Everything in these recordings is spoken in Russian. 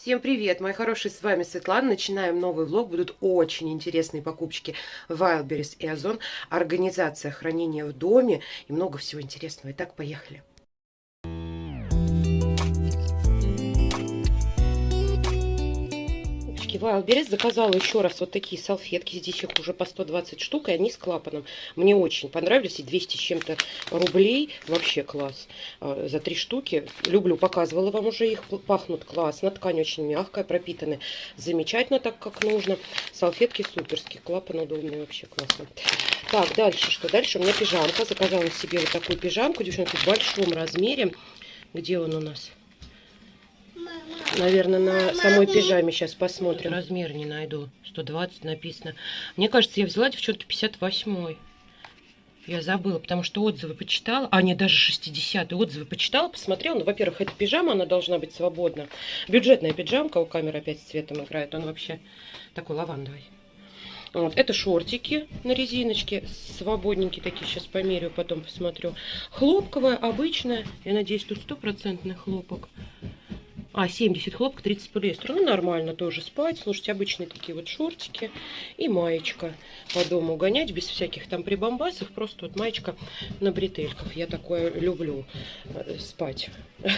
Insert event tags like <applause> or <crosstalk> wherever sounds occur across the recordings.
Всем привет, мои хорошие, с вами Светлана. Начинаем новый влог. Будут очень интересные покупочки Wildberries и Озон, организация хранения в доме и много всего интересного. Итак, поехали. Девочки, Wildberries заказала еще раз вот такие салфетки. Здесь их уже по 120 штук, и они с клапаном. Мне очень понравились. И 200 с чем-то рублей. Вообще класс. А, за три штуки. Люблю, показывала вам уже их. Пахнут классно. Ткань очень мягкая, пропитаны замечательно, так как нужно. Салфетки суперские. Клапан удобный, вообще классно. Так, дальше что? Дальше у меня пижамка. Заказала себе вот такую пижамку, девчонки, в большом размере. Где он у нас? Наверное, на самой пижаме сейчас посмотрим. Размер не найду. 120 написано. Мне кажется, я взяла, девчонки, 58 я забыла, потому что отзывы почитала. А, нет, даже 60 отзывы почитала, посмотрела. Ну, во-первых, эта пижама, она должна быть свободна. Бюджетная пиджамка, у камеры опять с цветом играет. Он вообще такой лавандовый. Вот. Это шортики на резиночке, свободненькие такие, сейчас померю, потом посмотрю. Хлопковая, обычная, я надеюсь, тут стопроцентный хлопок. А, 70 хлопок, 30 полиэстер. Ну, нормально тоже спать. Слушайте, обычные такие вот шортики и маечка по дому гонять, без всяких там прибамбасов. Просто вот маечка на бретельках. Я такое люблю. Э, спать. <laughs>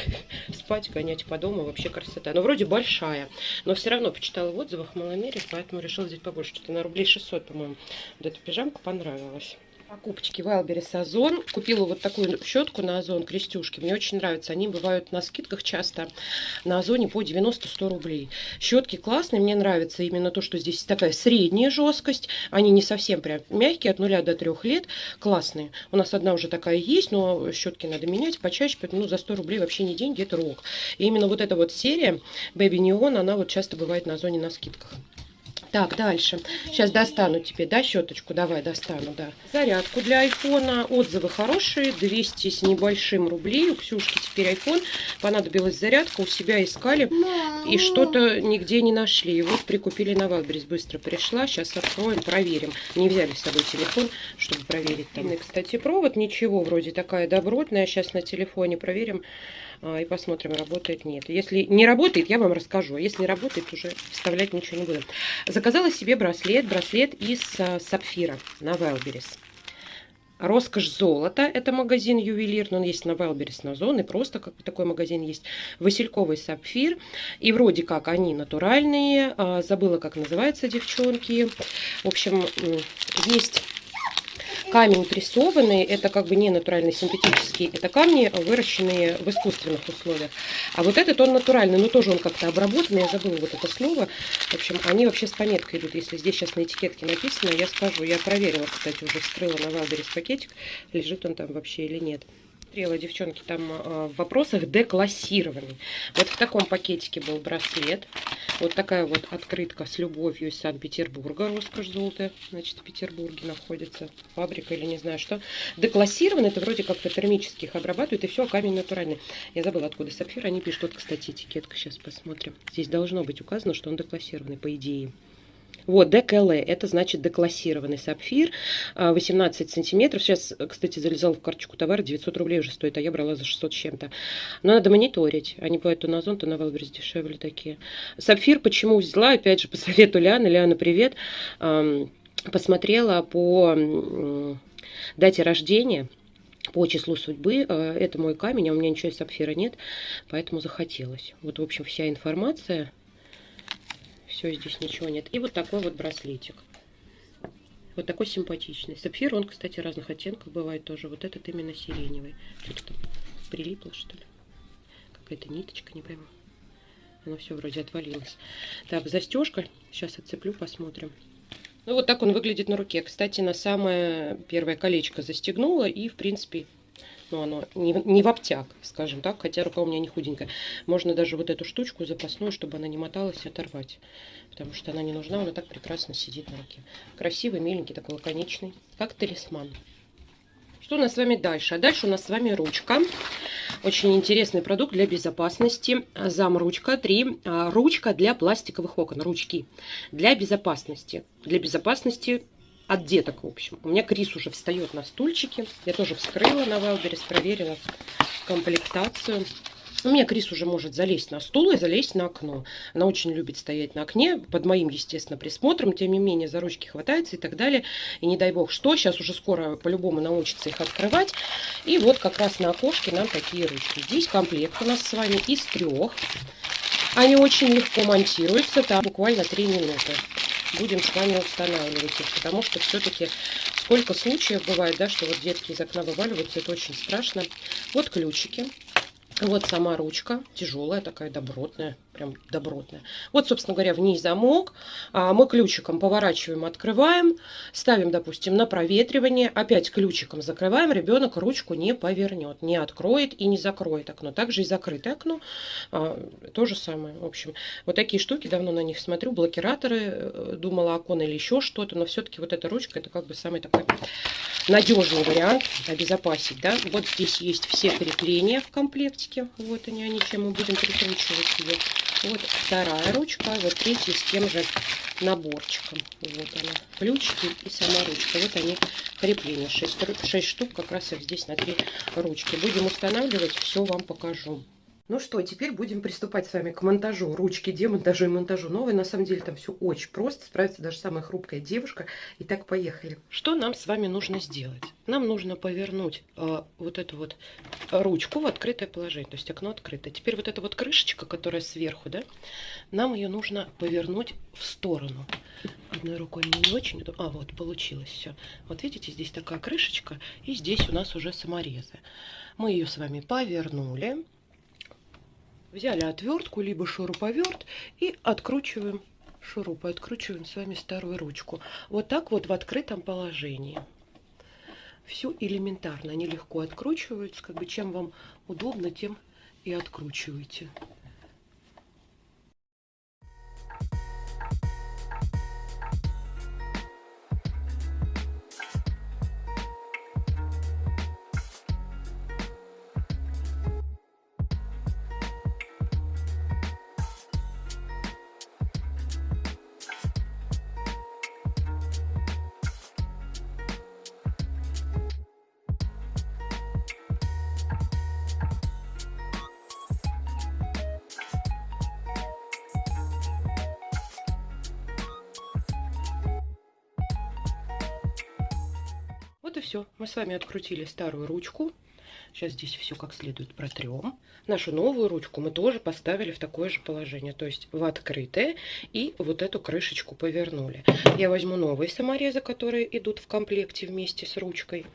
Спать, гонять по дому. Вообще красота. Но вроде большая. Но все равно почитала в отзывах маломере, поэтому решила взять побольше. Что-то на рублей 600, по-моему. Вот эта пижамка понравилась покупочки Wildberries Озон. Купила вот такую щетку на Озон, крестюшки. Мне очень нравятся. Они бывают на скидках часто на Озоне по 90-100 рублей. Щетки классные. Мне нравится именно то, что здесь такая средняя жесткость. Они не совсем прям мягкие, от 0 до 3 лет. Классные. У нас одна уже такая есть, но щетки надо менять почаще. Ну, за 100 рублей вообще не деньги, это рок. И именно вот эта вот серия Baby Neon, она вот часто бывает на Озоне на скидках. Так, дальше. Сейчас достану тебе, да, щеточку? Давай, достану, да. Зарядку для айфона. Отзывы хорошие. 200 с небольшим рублей. У Ксюшки теперь айфон. Понадобилась зарядка. У себя искали. И что-то нигде не нашли. И вот прикупили на Валберис. Быстро пришла. Сейчас откроем, проверим. Не взяли с собой телефон, чтобы проверить там. И, кстати, провод. Ничего, вроде такая добротная. Сейчас на телефоне проверим а, и посмотрим, работает, нет. Если не работает, я вам расскажу. А если работает, уже вставлять ничего не буду. Заказала себе браслет. Браслет из а, сапфира на Wildberries. Роскошь золота. Это магазин ювелирный. Он есть на Wildberries, на Зон. И просто как такой магазин есть. Васильковый сапфир. И вроде как они натуральные. А, забыла, как называется, девчонки. В общем, есть камень прессованный, это как бы не натуральный, синтетический, это камни, выращенные в искусственных условиях. А вот этот он натуральный, но тоже он как-то обработанный, я забыла вот это слово. В общем, они вообще с пометкой идут, если здесь сейчас на этикетке написано, я скажу, я проверила, кстати, уже вскрыла на Wildberries пакетик, лежит он там вообще или нет смотрела, девчонки, там э, в вопросах деклассированный. Вот в таком пакетике был браслет. Вот такая вот открытка с любовью из Санкт-Петербурга. Роскошь золотая, значит, в Петербурге находится. Фабрика или не знаю что. Деклассированный, это вроде как-то термически их обрабатывают. И все, камень натуральный. Я забыла, откуда сапфир. Они пишут, вот, кстати, этикетка. Сейчас посмотрим. Здесь должно быть указано, что он деклассированный, по идее. Вот, ДКЛ, это значит деклассированный сапфир, 18 а, сантиметров. Сейчас, кстати, залезала в карточку товара, 900 рублей уже стоит, а я брала за 600 с чем-то. Но надо мониторить. Они бывают то на Озон, то на Wildberries дешевле такие. Сапфир почему взяла? Опять же, по совету Ляны. Ляна, привет. Посмотрела по дате рождения по числу судьбы. А, это мой камень, а у меня ничего из сапфира нет, поэтому захотелось. Вот, в общем, вся информация все, здесь ничего нет. И вот такой вот браслетик. Вот такой симпатичный. Сапфир, он, кстати, разных оттенков бывает тоже. Вот этот именно сиреневый. Что-то там прилипло, что ли. Какая-то ниточка, не пойму. Оно все вроде отвалилось. Так, застежка. Сейчас отцеплю, посмотрим. Ну, вот так он выглядит на руке. Кстати, на самое первое колечко застегнула. И, в принципе, ну, оно не, не в обтяг, скажем так, хотя рука у меня не худенькая. Можно даже вот эту штучку запасную, чтобы она не моталась, оторвать. Потому что она не нужна, она так прекрасно сидит на руке. Красивый, миленький, такой лаконичный, как талисман. Что у нас с вами дальше? А дальше у нас с вами ручка. Очень интересный продукт для безопасности. Зам ручка 3. А, ручка для пластиковых окон. Ручки. Для безопасности. Для безопасности от деток, в общем. У меня Крис уже встает на стульчике. Я тоже вскрыла на Wildberries, проверила комплектацию. У меня Крис уже может залезть на стул и залезть на окно. Она очень любит стоять на окне, под моим, естественно, присмотром. Тем не менее, за ручки хватается и так далее. И не дай бог что, сейчас уже скоро по-любому научится их открывать. И вот как раз на окошке нам такие ручки. Здесь комплект у нас с вами из трех. Они очень легко монтируются, там буквально 3 минуты. Будем с вами устанавливать их, потому что все-таки сколько случаев бывает, да, что вот детки из окна вываливаются, это очень страшно. Вот ключики. Вот сама ручка, тяжелая такая, добротная, прям добротная. Вот, собственно говоря, в ней замок. А мы ключиком поворачиваем, открываем, ставим, допустим, на проветривание. Опять ключиком закрываем, ребенок ручку не повернет, не откроет и не закроет окно. Также и закрытое окно, а, то же самое. В общем, вот такие штуки, давно на них смотрю, блокираторы, э, думала окон или еще что-то, но все-таки вот эта ручка, это как бы самый такой надежный вариант обезопасить. Да? Вот здесь есть все крепления в комплекте. Вот они, они, чем мы будем прикручивать ее. Вот вторая ручка, вот третья с тем же наборчиком. Вот она, ключики и сама ручка. Вот они крепления. 6, 6 штук как раз их здесь на три ручки. Будем устанавливать, все вам покажу. Ну что, теперь будем приступать с вами к монтажу ручки, демонтажу и монтажу новой. На самом деле там все очень просто, справится даже самая хрупкая девушка. Итак, поехали. Что нам с вами нужно сделать? Нам нужно повернуть э, вот эту вот ручку в открытое положение, то есть окно открыто. Теперь вот эта вот крышечка, которая сверху, да, нам ее нужно повернуть в сторону. Одной рукой не очень, а вот получилось все. Вот видите, здесь такая крышечка, и здесь у нас уже саморезы. Мы ее с вами повернули Взяли отвертку, либо шуруповерт и откручиваем шурупы, откручиваем с вами старую ручку. Вот так вот в открытом положении. Все элементарно, они легко откручиваются. Как бы чем вам удобно, тем и откручивайте. Вот и все. Мы с вами открутили старую ручку. Сейчас здесь все как следует протрем. Нашу новую ручку мы тоже поставили в такое же положение. То есть в открытое. И вот эту крышечку повернули. Я возьму новые саморезы, которые идут в комплекте вместе с ручкой.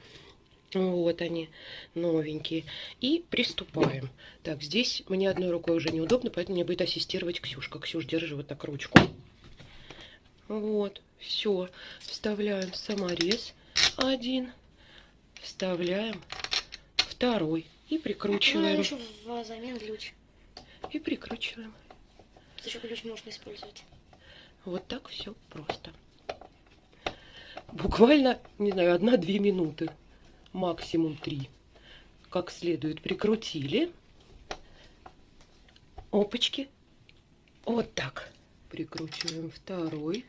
Вот они, новенькие. И приступаем. Так, здесь мне одной рукой уже неудобно, поэтому мне будет ассистировать Ксюшка. Ксюш, держи вот так ручку. Вот, все. Вставляем саморез один, вставляем второй и прикручиваем. Ну, взамен ключ. И прикручиваем. Еще ключ можно использовать. Вот так все просто. Буквально, не знаю, одна-две минуты, максимум три. Как следует прикрутили. Опачки. Вот так. Прикручиваем второй.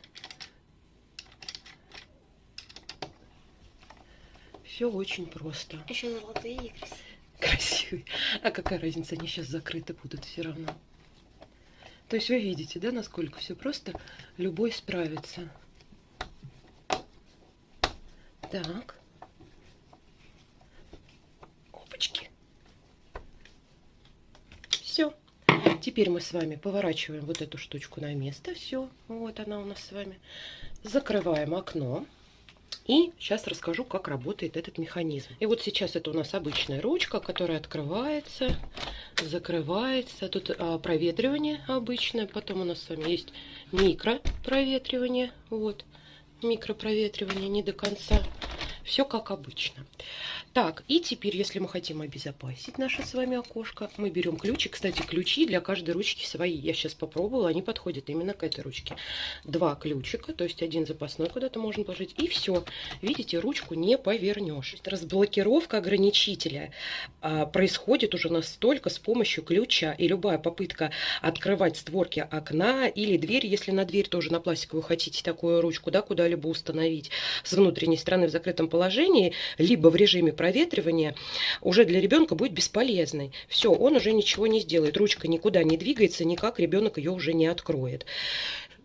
Все очень просто. Еще золотые и красивые. Красивые. А какая разница, они сейчас закрыты будут все равно. То есть вы видите, да, насколько все просто? Любой справится. Так. Опачки. Все. Теперь мы с вами поворачиваем вот эту штучку на место. Все. Вот она у нас с вами. Закрываем окно. И сейчас расскажу, как работает этот механизм. И вот сейчас это у нас обычная ручка, которая открывается, закрывается. Тут а, проветривание обычное. Потом у нас с вами есть микропроветривание. Вот, микропроветривание не до конца. Все как обычно. Так, и теперь, если мы хотим обезопасить наше с вами окошко, мы берем ключи. Кстати, ключи для каждой ручки свои. Я сейчас попробовала, они подходят именно к этой ручке. Два ключика, то есть один запасной куда-то можно положить. И все. Видите, ручку не повернешь. Разблокировка ограничителя а, происходит уже настолько с помощью ключа. И любая попытка открывать створки окна или дверь, если на дверь тоже на пластиковую хотите такую ручку, да, куда-либо установить с внутренней стороны в закрытом положении, либо в режиме проветривания уже для ребенка будет бесполезной. Все, он уже ничего не сделает. Ручка никуда не двигается, никак ребенок ее уже не откроет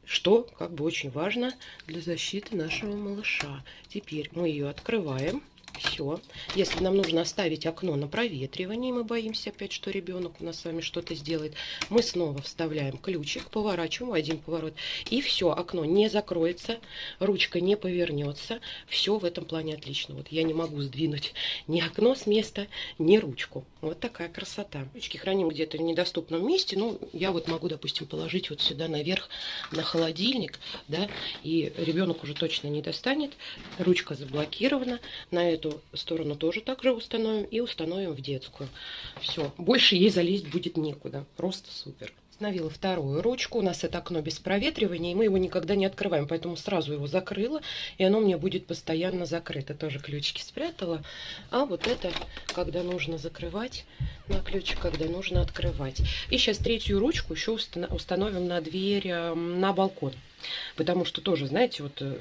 что как бы очень важно для защиты нашего малыша. Теперь мы ее открываем. Все. Если нам нужно оставить окно на проветривание, мы боимся опять, что ребенок у нас с вами что-то сделает, мы снова вставляем ключик, поворачиваем один поворот, и все, окно не закроется, ручка не повернется. Все в этом плане отлично. Вот я не могу сдвинуть ни окно с места, ни ручку. Вот такая красота. Ручки храним где-то в недоступном месте. Ну, я вот могу, допустим, положить вот сюда наверх на холодильник, да, и ребенок уже точно не достанет. Ручка заблокирована. На эту сторону тоже также установим и установим в детскую. Все, больше ей залезть будет некуда. Просто супер. Установила вторую ручку. У нас это окно без проветривания, и мы его никогда не открываем, поэтому сразу его закрыла, и оно мне будет постоянно закрыто. Тоже ключики спрятала. А вот это, когда нужно закрывать на ключик, когда нужно открывать. И сейчас третью ручку еще установим на дверь на балкон. Потому что тоже, знаете, вот э,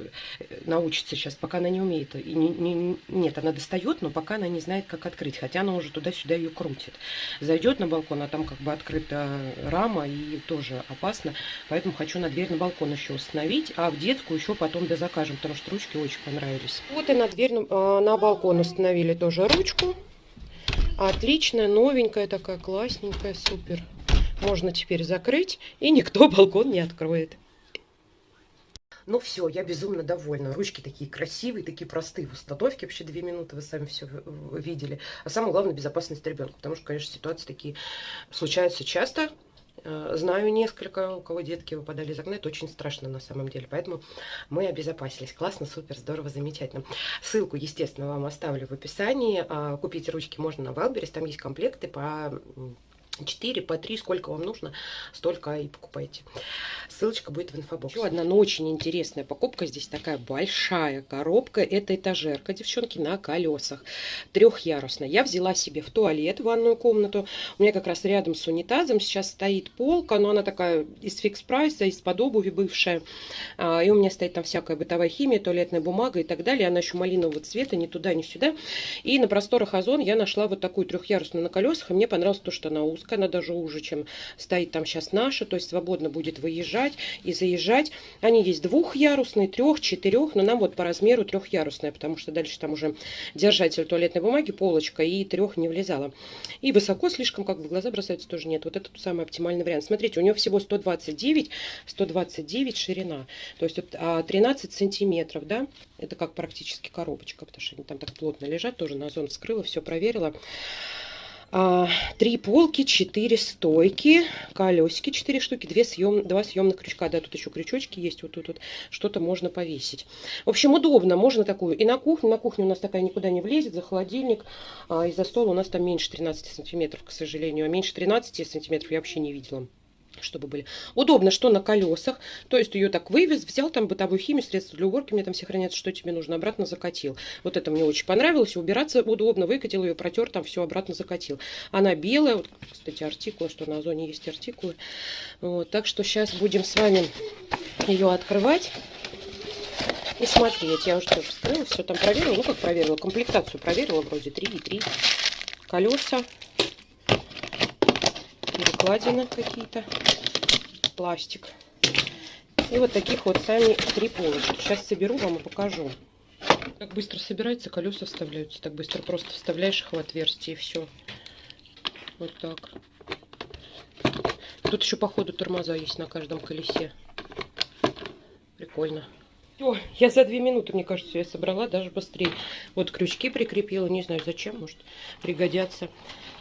научится сейчас, пока она не умеет. И не, не, нет, она достает, но пока она не знает, как открыть. Хотя она уже туда-сюда ее крутит. Зайдет на балкон, а там как бы открыта рама и тоже опасно. Поэтому хочу на дверь на балкон еще установить. А в детскую еще потом дозакажем, потому что ручки очень понравились. Вот и на дверь на, э, на балкон установили тоже ручку. Отличная, новенькая такая, классненькая, супер. Можно теперь закрыть, и никто балкон не откроет. Ну все, я безумно довольна. Ручки такие красивые, такие простые в установке. Вообще две минуты вы сами все видели. А самое главное, безопасность ребенка. Потому что, конечно, ситуации такие случаются часто. Э, знаю несколько, у кого детки выпадали из окна. Это очень страшно на самом деле. Поэтому мы обезопасились. Классно, супер, здорово, замечательно. Ссылку, естественно, вам оставлю в описании. А, купить ручки можно на Wildberries. Там есть комплекты по 4 по 3, сколько вам нужно, столько и покупайте. Ссылочка будет в инфобоксе. Еще одна, но очень интересная покупка. Здесь такая большая коробка. Это этажерка, девчонки, на колесах. Трехъярусная. Я взяла себе в туалет, в ванную комнату. У меня как раз рядом с унитазом сейчас стоит полка, но она такая из фикс прайса, из-под обуви бывшая. А, и у меня стоит там всякая бытовая химия, туалетная бумага и так далее. Она еще малинового цвета, ни туда, ни сюда. И на просторах Озон я нашла вот такую трехъярусную на колесах. И мне понравилось то, что она узкая она даже уже, чем стоит там сейчас наша, то есть свободно будет выезжать и заезжать. Они есть двухъярусные, трех, четырех, но нам вот по размеру трехъярусная, потому что дальше там уже держатель туалетной бумаги, полочка, и трех не влезала. И высоко слишком, как бы глаза бросаются, тоже нет. Вот это самый оптимальный вариант. Смотрите, у него всего 129, 129 ширина, то есть 13 а, сантиметров, да, это как практически коробочка, потому что они там так плотно лежат, тоже на озон вскрыла, все проверила. А, три полки, четыре стойки, колесики четыре штуки, две съем, два съемных крючка. Да, тут еще крючочки есть, вот тут вот что-то можно повесить. В общем, удобно, можно такую и на кухню. На кухню у нас такая никуда не влезет, за холодильник. А, и за стол у нас там меньше 13 сантиметров, к сожалению. А меньше 13 сантиметров я вообще не видела чтобы были. Удобно, что на колесах, то есть ее так вывез, взял там бытовую химию, средства для уборки, мне там все хранятся, что тебе нужно, обратно закатил. Вот это мне очень понравилось, убираться удобно, выкатил ее, протер, там все обратно закатил. Она белая, вот, кстати, артикулы, что на зоне есть артикулы. Вот, так что сейчас будем с вами ее открывать и смотреть. Я уже тоже вскрыла, все там проверила, ну как проверила, комплектацию проверила, вроде 3 и 3 колеса перекладины какие-то, пластик. И вот таких вот сами три полочки. Сейчас соберу вам и покажу. Как быстро собирается, колеса вставляются. Так быстро просто вставляешь их в отверстие и все. Вот так. Тут еще, походу, тормоза есть на каждом колесе. Прикольно. О, я за две минуты, мне кажется, я собрала даже быстрее. Вот крючки прикрепила, не знаю зачем, может пригодятся.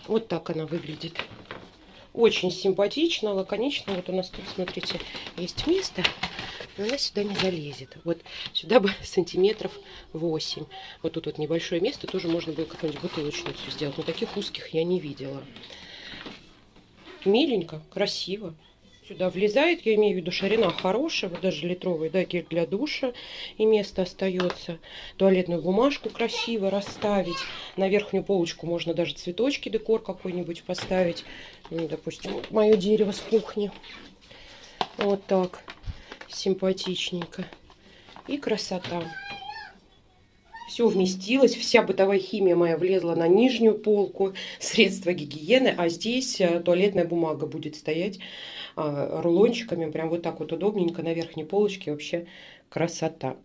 Вот так она выглядит. Очень симпатично, лаконично. Вот у нас тут, смотрите, есть место. Но она сюда не залезет. Вот сюда бы <laughs> сантиметров 8. Вот тут вот небольшое место. Тоже можно было какую-нибудь бутылочницу сделать. Но таких узких я не видела. Миленько, красиво сюда влезает. Я имею в виду ширина хорошая, вот даже литровый, да, гель для душа. И место остается. Туалетную бумажку красиво расставить. На верхнюю полочку можно даже цветочки, декор какой-нибудь поставить. Ну, допустим, мое дерево с кухни. Вот так. Симпатичненько. И красота. Все вместилось, вся бытовая химия моя влезла на нижнюю полку, средства гигиены, а здесь э, туалетная бумага будет стоять а, рулончиками, прям вот так вот удобненько на верхней полочке, вообще красота.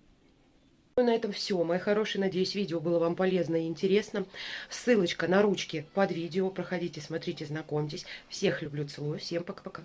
Ну, на этом все, мои хорошие. Надеюсь, видео было вам полезно и интересно. Ссылочка на ручки под видео. Проходите, смотрите, знакомьтесь. Всех люблю, целую. Всем пока-пока.